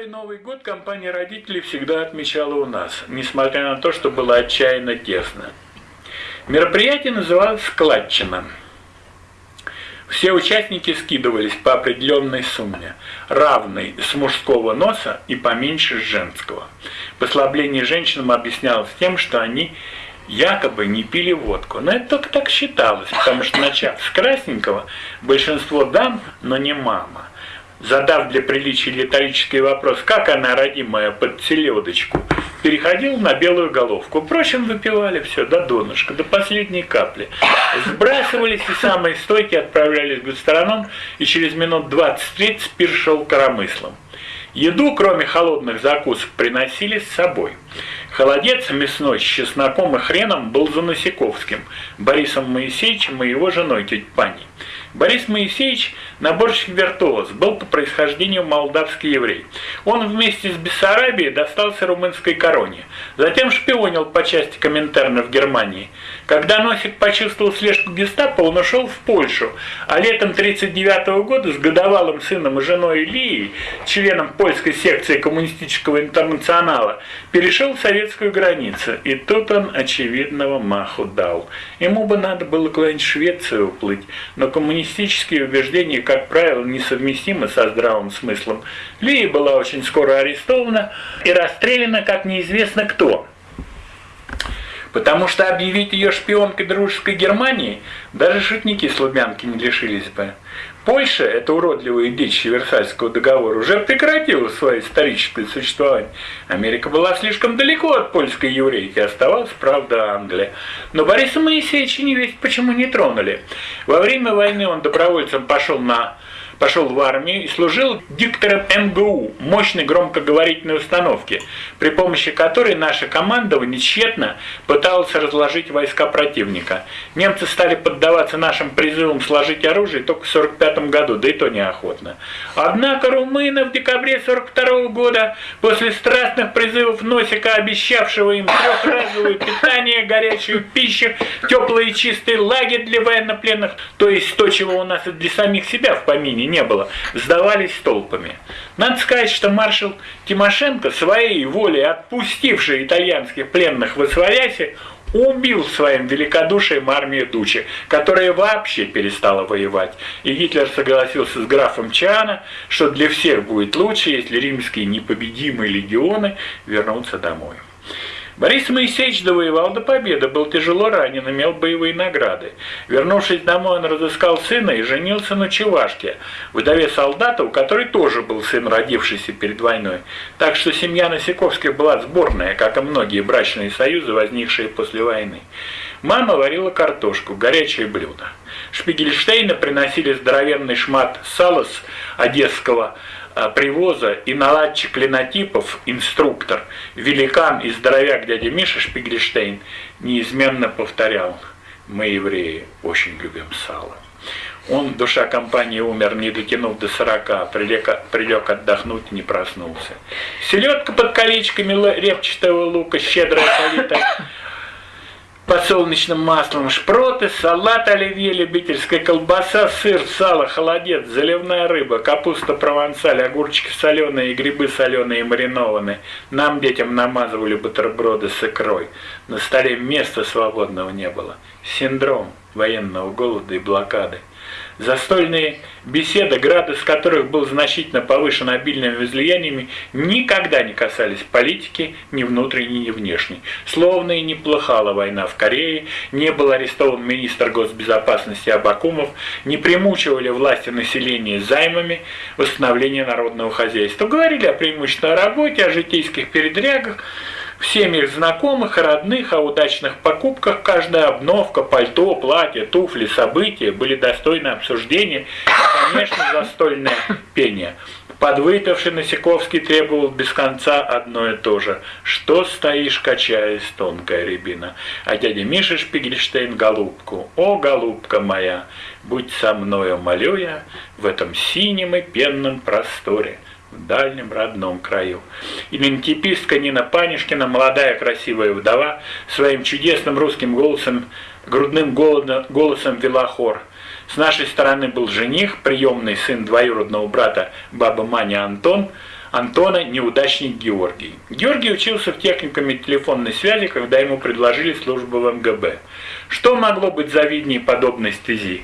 Старый Новый год компания родителей всегда отмечала у нас, несмотря на то, что было отчаянно тесно. Мероприятие называлось «Складчина». Все участники скидывались по определенной сумме, равной с мужского носа и поменьше с женского. Послабление женщинам объяснялось тем, что они якобы не пили водку. Но это только так считалось, потому что начав с красненького, большинство дам, но не мама, задав для приличия риторический вопрос, как она, родимая, под селедочку, переходил на белую головку. Впрочем, выпивали все до донышка, до последней капли. Сбрасывались и самые стойкие отправлялись к гастроном, и через минут 20-30 пир шел коромыслом. Еду, кроме холодных закусок, приносили с собой. Холодец мясной с чесноком и хреном был за Насиковским, Борисом Моисеевичем и его женой тетей Паней. Борис Моисеевич – наборщик-виртуоз, был по происхождению молдавский еврей. Он вместе с Бессарабией достался румынской короне. Затем шпионил по части Коминтерна в Германии. Когда Носик почувствовал слежку гестапо, он ушел в Польшу, а летом 1939 года с годовалым сыном и женой Ильей, членом польской секции коммунистического интернационала, перешел в советскую границу. И тут он очевидного маху дал. Ему бы надо было куда-нибудь в Швецию уплыть, но коммунистические коммунистические убеждения, как правило, несовместимы со здравым смыслом. Лия была очень скоро арестована и расстреляна, как неизвестно кто. Потому что объявить ее шпионкой дружеской Германии даже шутники с Лубянки не лишились бы. Польша, эта уродливая дичь Версальского договора, уже прекратила свое историческое существование. Америка была слишком далеко от польской еврейки, оставалась, правда, Англия. Но Бориса Моисеевича не весть почему не тронули. Во время войны он добровольцем пошел на пошел в армию и служил диктором МГУ, мощной громкоговорительной установки, при помощи которой наша командование тщетно пыталась разложить войска противника. Немцы стали поддаваться нашим призывам сложить оружие только в 1945 году, да и то неохотно. Однако румыны в декабре 1942 года, после страстных призывов Носика, обещавшего им трехразовое питание, горячую пищу, теплый и чистый лагерь для военнопленных, то есть то, чего у нас и для самих себя в помине не было, сдавались толпами. Надо сказать, что маршал Тимошенко, своей волей отпустивший итальянских пленных в Освоясе, убил своим великодушием армию Дучи, которая вообще перестала воевать. И Гитлер согласился с графом Чана, что для всех будет лучше, если римские непобедимые легионы вернутся домой. Борис Моисеевич довоевал до победы, был тяжело ранен, имел боевые награды. Вернувшись домой, он разыскал сына и женился на Чевашке, вдове солдата, у которой тоже был сын, родившийся перед войной. Так что семья Носиковских была сборная, как и многие брачные союзы, возникшие после войны. Мама варила картошку, горячее блюдо. Шпигельштейна приносили здоровенный шмат сала с одесского привоза и наладчик линотипов, инструктор, великан и здоровяк дядя Миша Шпигельштейн неизменно повторял «Мы, евреи, очень любим сало». Он, душа компании, умер, не дотянув до сорока, прилег, прилег отдохнуть не проснулся. Селедка под колечками репчатого лука, щедрая политая, подсолнечным маслом, шпроты, салат оливье, любительская колбаса, сыр, сало, холодец, заливная рыба, капуста провансаль, огурчики соленые и грибы соленые и маринованные. Нам, детям, намазывали бутерброды с икрой. На столе места свободного не было. Синдром военного голода и блокады. Застольные беседы, градус которых был значительно повышен обильными излияниями, никогда не касались политики ни внутренней, ни внешней. Словно и не плохала война в Корее, не был арестован министр госбезопасности Абакумов, не примучивали власти населения займами восстановления народного хозяйства. Говорили о преимущественно работе, о житейских передрягах, в семьях знакомых родных о удачных покупках каждая обновка, пальто, платье, туфли, события были достойны обсуждения и, конечно, застольное пение. Подвыпивший Насиковский требовал без конца одно и то же. «Что стоишь, качаясь, тонкая рябина?» А дядя Миша Шпигельштейн голубку. «О, голубка моя, будь со мною, молю я, в этом синем и пенном просторе» в дальнем родном краю. Идентипистка Нина Панишкина, молодая красивая вдова, своим чудесным русским голосом, грудным голосом вела хор. С нашей стороны был жених, приемный сын двоюродного брата баба Маня Антон, Антона неудачник Георгий. Георгий учился в техникуме телефонной связи, когда ему предложили службу в МГБ. Что могло быть завиднее подобной стези?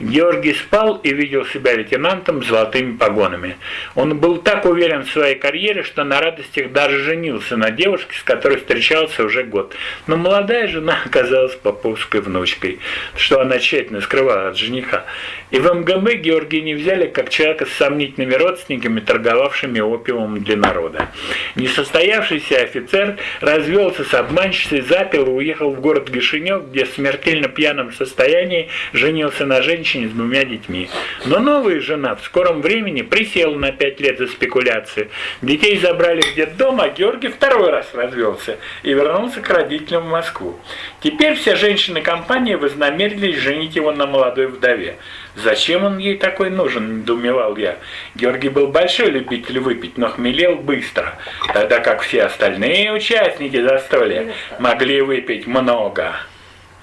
Георгий спал и видел себя лейтенантом с золотыми погонами. Он был так уверен в своей карьере, что на радостях даже женился на девушке, с которой встречался уже год. Но молодая жена оказалась поповской внучкой, что она тщательно скрывала от жениха. И в МГБ Георгия не взяли как человека с сомнительными родственниками, торговавшими опиумом для народа. Несостоявшийся офицер развелся с обманщицей, запил и уехал в город Гишинев, где в смертельно пьяном состоянии женился на женщине с двумя детьми. Но новая жена в скором времени присела на пять лет за спекуляцию. Детей забрали в детдом, а Георгий второй раз развелся и вернулся к родителям в Москву. Теперь все женщины компании вознамерились женить его на молодой вдове. Зачем он ей такой нужен, недоумевал я. Георгий был большой любитель выпить, но хмелел быстро, тогда как все остальные участники застолья могли выпить много.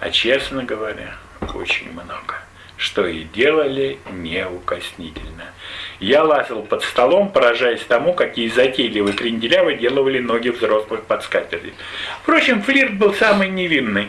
А честно говоря, очень много что и делали неукоснительно. Я лазил под столом, поражаясь тому, какие затейливые кренделя выделывали ноги взрослых под скатерти. Впрочем, флирт был самый невинный.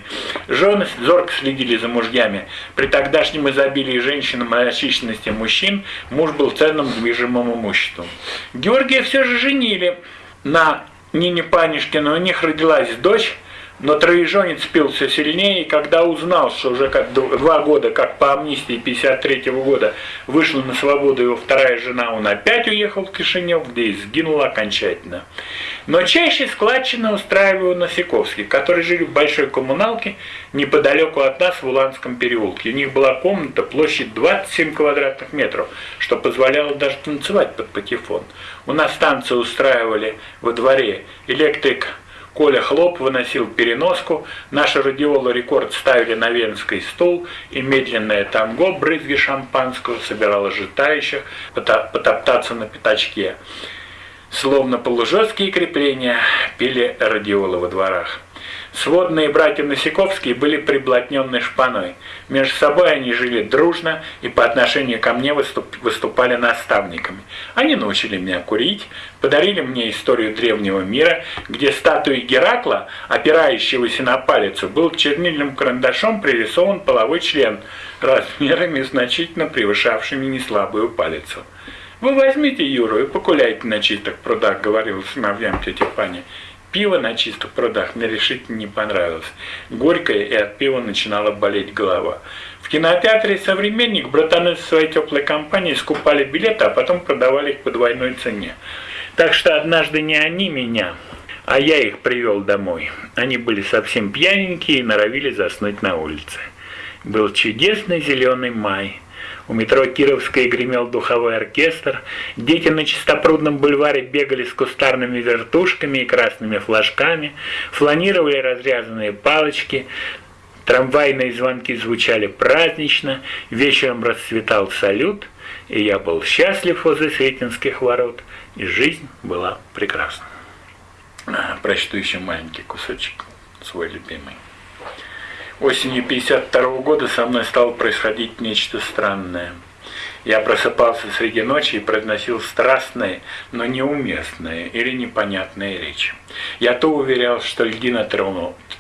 Жены зорко следили за мужьями. При тогдашнем изобилии женщин и мальчичности мужчин муж был ценным движимым имуществом. Георгия все же женили на Нине Панишкину. У них родилась дочь, но троеженец пил все сильнее, и когда узнал, что уже как два года, как по амнистии 53 -го года, вышла на свободу его вторая жена, он опять уехал в Кишинев, где и сгинул окончательно. Но чаще складчина устраивал Носиковский, которые жили в большой коммуналке неподалеку от нас в Уланском переулке. У них была комната, площадь 27 квадратных метров, что позволяло даже танцевать под патефон. У нас танцы устраивали во дворе электрик Коля Хлоп выносил переноску, наши радиолы рекорд ставили на венский стул, и медленное танго брызги шампанского собирало житающих потоптаться на пятачке. Словно полужесткие крепления пили радиолы во дворах. Сводные братья Носиковские были приблотненной шпаной. Между собой они жили дружно и по отношению ко мне выступали наставниками. Они научили меня курить, подарили мне историю древнего мира, где статуей Геракла, опирающегося на палицу, был чернильным карандашом пририсован половой член, размерами значительно превышавшими неслабую палицу. «Вы возьмите Юру и покуляйте на чистых прудах», — говорил сыновьям тетя Паня. Пиво на чистых прудах мне решительно не понравилось. Горькое, и от пива начинала болеть голова. В кинотеатре «Современник» братаны со своей теплой компанией скупали билеты, а потом продавали их по двойной цене. Так что однажды не они меня, а я их привел домой. Они были совсем пьяненькие и норовили заснуть на улице. Был чудесный зеленый май. У метро Кировская гремел духовой оркестр. Дети на Чистопрудном бульваре бегали с кустарными вертушками и красными флажками, фланировали разрезанные палочки, Трамвайные звонки звучали празднично, вечером расцветал салют, и я был счастлив возле Сретенских ворот, и жизнь была прекрасна. Прочту еще маленький кусочек, свой любимый. Осенью 52 года со мной стало происходить нечто странное. Я просыпался среди ночи и произносил страстные, но неуместные или непонятные речи. Я то уверял, что льдина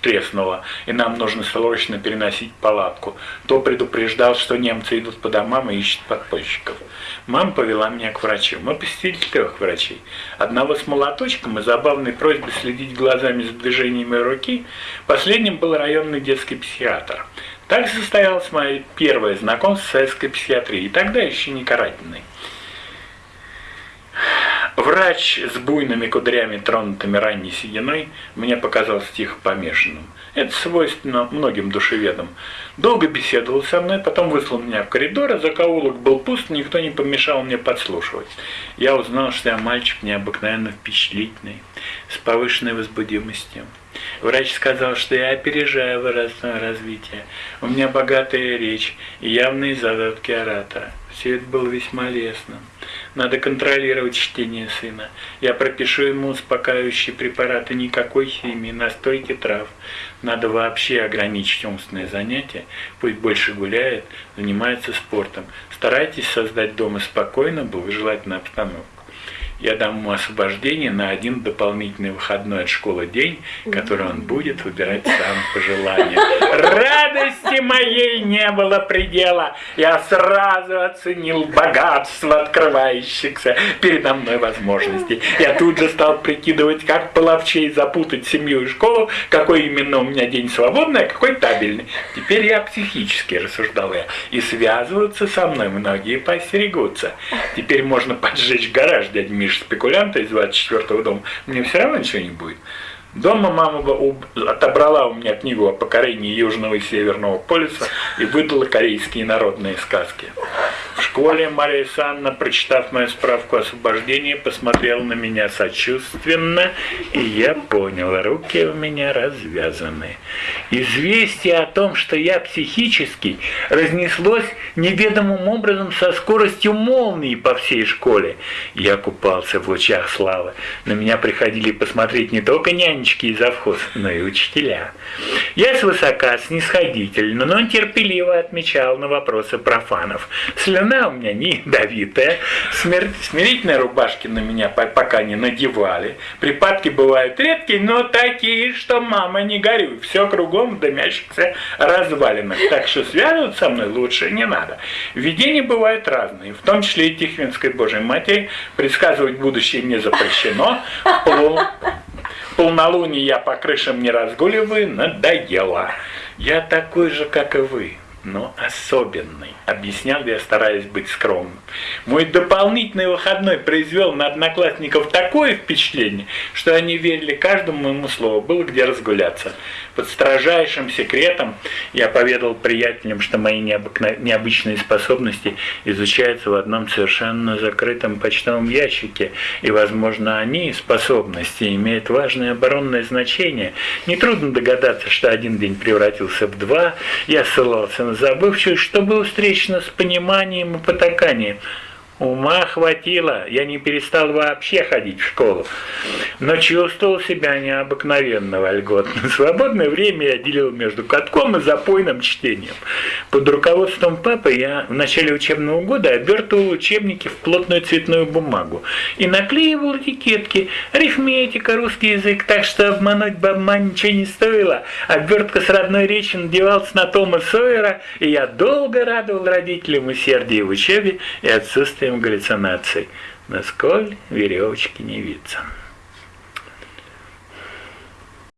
треснула, и нам нужно срочно переносить палатку, то предупреждал, что немцы идут по домам и ищут подпольщиков. Мама повела меня к врачу. Мы посетили трех врачей. Одного с молоточком и забавной просьбой следить глазами за движениями руки. Последним был районный детский психиатр. Так состоялось мое первое знакомство с советской психиатрией, тогда еще не карательной. Врач с буйными кудрями, тронутыми ранней сединой, мне показался тихо помешанным. Это свойственно многим душеведам. Долго беседовал со мной, потом выслал меня в коридор, а закоулок был пуст, никто не помешал мне подслушивать. Я узнал, что я мальчик необыкновенно впечатлительный, с повышенной возбудимостью. Врач сказал, что я опережаю возрастное развитие. У меня богатая речь и явные задатки оратора. Все это было весьма лестно. Надо контролировать чтение сына. Я пропишу ему успокаивающие препараты, никакой химии, настойки трав. Надо вообще ограничить умственные занятия. Пусть больше гуляет, занимается спортом. Старайтесь создать дома спокойно, благожелательную обстановку. Я дам ему освобождение на один дополнительный выходной от школы день, который он будет выбирать сам по желанию. Радости моей не было предела. Я сразу оценил богатство открывающихся передо мной возможностей. Я тут же стал прикидывать, как половчей запутать семью и школу, какой именно у меня день свободный, а какой табельный. Теперь я психически рассуждал я. И связываться со мной многие постерегутся. Теперь можно поджечь гараж дядь Миш спекулянта из 24-го дома. Мне все равно ничего не будет. Дома мама отобрала у меня книгу о покорении Южного и Северного полюса и выдала корейские народные сказки. В школе Мария Санна, прочитав мою справку о освобождении, посмотрела на меня сочувственно, и я понял, руки у меня развязаны. Известие о том, что я психический, разнеслось неведомым образом со скоростью молнии по всей школе. Я купался в лучах славы. На меня приходили посмотреть не только нянечки и завхоз, но и учителя. Я свысока, снисходительно, но терпеливо отмечал на вопросы профанов. Слюна у меня не ядовитая, смирительные рубашки на меня пока не надевали. Припадки бывают редкие, но такие, что мама не горюй. Все кругом кругом дымящихся развалинах. Так что связываться со мной лучше не надо. Видения бывают разные, в том числе и Тихвинской Божьей Матери. Предсказывать будущее не запрещено. Пол... Полнолуние я по крышам не разгуливаю, надоело. Я такой же, как и вы но особенный, объяснял я, стараясь быть скромным. Мой дополнительный выходной произвел на одноклассников такое впечатление, что они верили каждому моему слову, было где разгуляться. Под строжайшим секретом я поведал приятелям, что мои необыкно... необычные способности изучаются в одном совершенно закрытом почтовом ящике, и, возможно, они, способности, имеют важное оборонное значение. Нетрудно догадаться, что один день превратился в два, я ссылался на забывшую, что было встречено с пониманием и потаканием. Ума хватило, я не перестал вообще ходить в школу, но чувствовал себя необыкновенно вольготно. Свободное время я делил между катком и запойным чтением. Под руководством папы я в начале учебного года обертывал учебники в плотную цветную бумагу и наклеивал этикетки, арифметика, русский язык, так что обмануть бабма ничего не стоило. Обертка с родной речи надевалась на Тома Сойера, и я долго радовал родителям усердие в учебе и отсутствие отсутствием галлюцинаций, на сколь веревочки не виться.